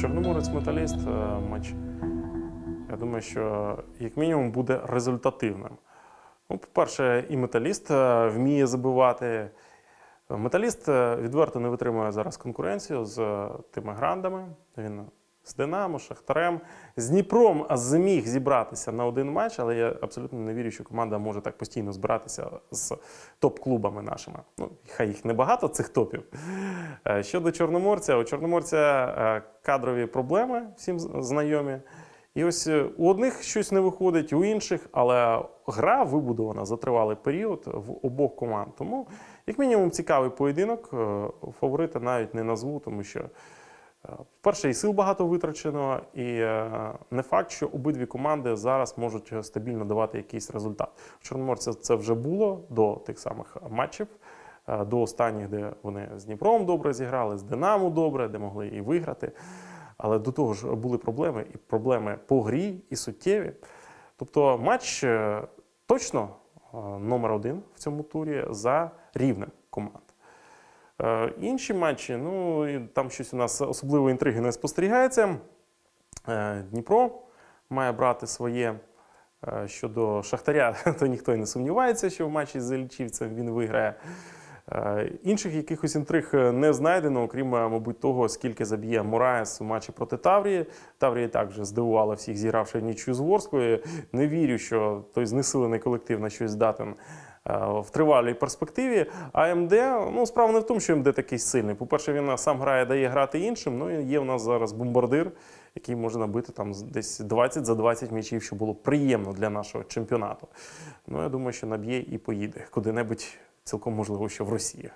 Чорноморець металіст е, матч. Я думаю, що як мінімум буде результативним. Ну, по-перше, і металіст е, вміє забивати. Металіст е, відверто не витримує зараз конкуренцію з тими грандами. Він з Динамо, Шахтарем, з Дніпром зміг зібратися на один матч, але я абсолютно не вірю, що команда може так постійно збиратися з топ-клубами нашими. Ну, хай їх небагато, цих топів. Е, Щодо Чорноморця, у Чорноморця е, кадрові проблеми всім знайомі. І ось е, у одних щось не виходить, у інших, але гра вибудована за тривалий період в обох команд. Тому, як мінімум, цікавий поєдинок. Фаворита навіть не назву, тому що, е, по-перше, і сил багато витрачено, і е, не факт, що обидві команди зараз можуть стабільно давати якийсь результат. У Чорноморця це вже було до тих самих матчів. е, До останніх, де вони з Дніпром добре зіграли, з Динамо добре, де могли і виграти. Але до того ж були проблеми, і проблеми по грі, і суттєві. Тобто матч е, точно номер один в цьому турі за рівнем команд. Е, Інші матчі, ну там щось у нас особливої інтриги не спостерігається. Е, Дніпро має брати своє е, щодо Шахтаря, то ніхто й не сумнівається, що в матчі з Іллічівцем він виграє. Е, Інших якихось інтриг е, не знайдено, окрім, е, мабуть, того, скільки заб'є Мураєс у матчі проти Таврії. Таврія також здивувала всіх, зігравши нічю з Ворською. Не вірю, що той знесилений колектив на щось здатен в тривалій перспективі. А МД, ну, справа не в тому, що МД такий сильний. По-перше, він сам грає, дає грати іншим. Ну і є в нас зараз бомбардир, який може набити там десь 20 за 20 м'ячів, що було приємно для нашого чемпіонату. Ну, я думаю, що наб'є і поїде куди-небудь, цілком можливо, що в Росію.